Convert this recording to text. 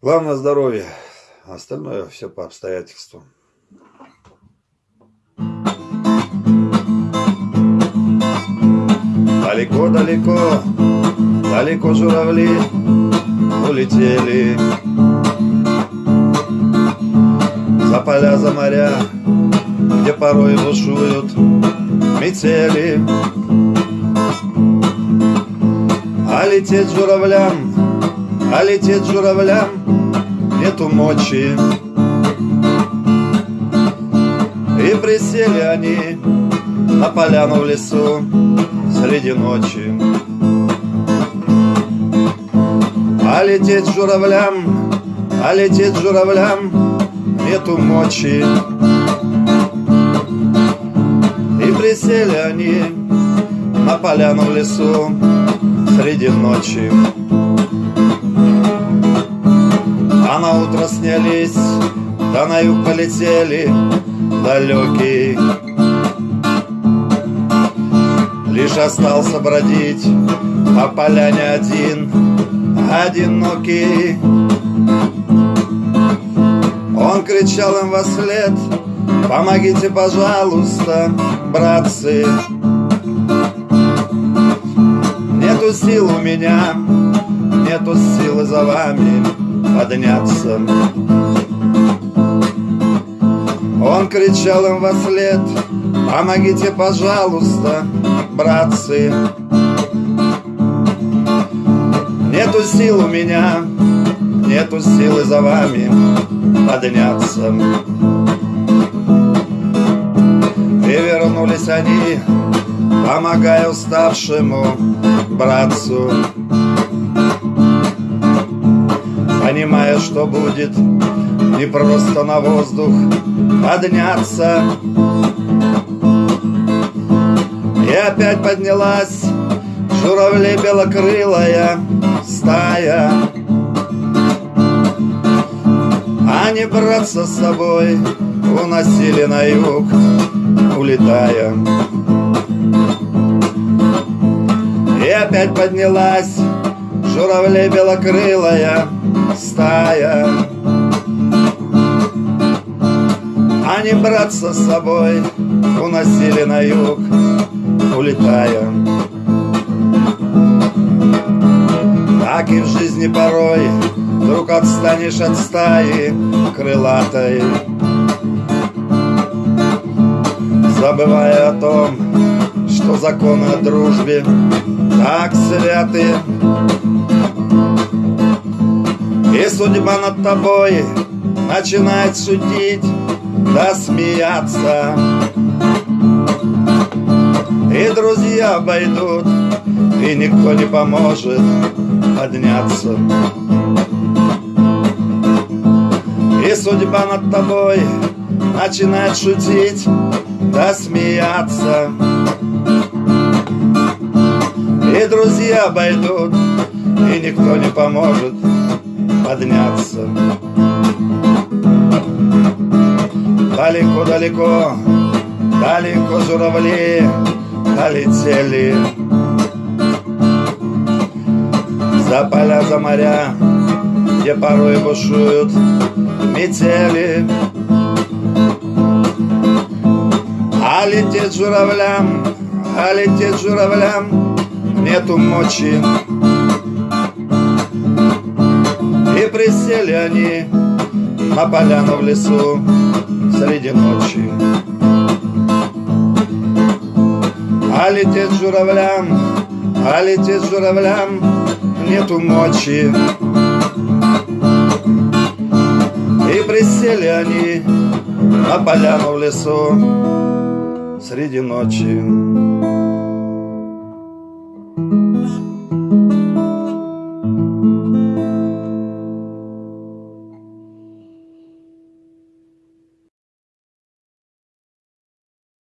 Главное здоровье, а остальное все по обстоятельствам. Далеко-далеко, далеко журавли улетели За поля, за моря, где порой бушуют метели А лететь журавлям, а лететь журавлям нету мочи. И присели они на поляну в лесу среди ночи. А лететь журавлям, а лететь журавлям нету мочи. И присели они на поляну в лесу среди ночи на утро снялись, да на юг полетели далекий. Лишь остался бродить по поляне один, одинокий. Он кричал им во след, помогите, пожалуйста, братцы Нету сил у меня, нету силы за вами подняться. Он кричал им во след, помогите, пожалуйста, братцы Нету сил у меня, нету силы за вами подняться. И вернулись они, помогая уставшему братцу Понимая, что будет не просто на воздух подняться. И опять поднялась журавли белокрылая стая. Они братца с собой уносили на юг, улетая. И опять поднялась журавли белокрылая стая. Они братца с собой уносили на юг, улетая. Так и в жизни порой Вдруг отстанешь от стаи крылатой. Забывая о том, что законы о дружбе так святы И судьба над тобой начинает шутить да смеяться. И друзья обойдут, и никто не поможет подняться. И судьба над тобой начинает шутить да смеяться. И друзья обойдут, и никто не поможет подняться. Далеко-далеко, далеко журавли долетели. За поля, за моря, где порой бушуют метели. А лететь журавлям, а лететь журавлям нету мочи присели они на поляну в лесу среди ночи. А лететь журавлям, а лететь журавлям нету мочи. И присели они на поляну в лесу среди ночи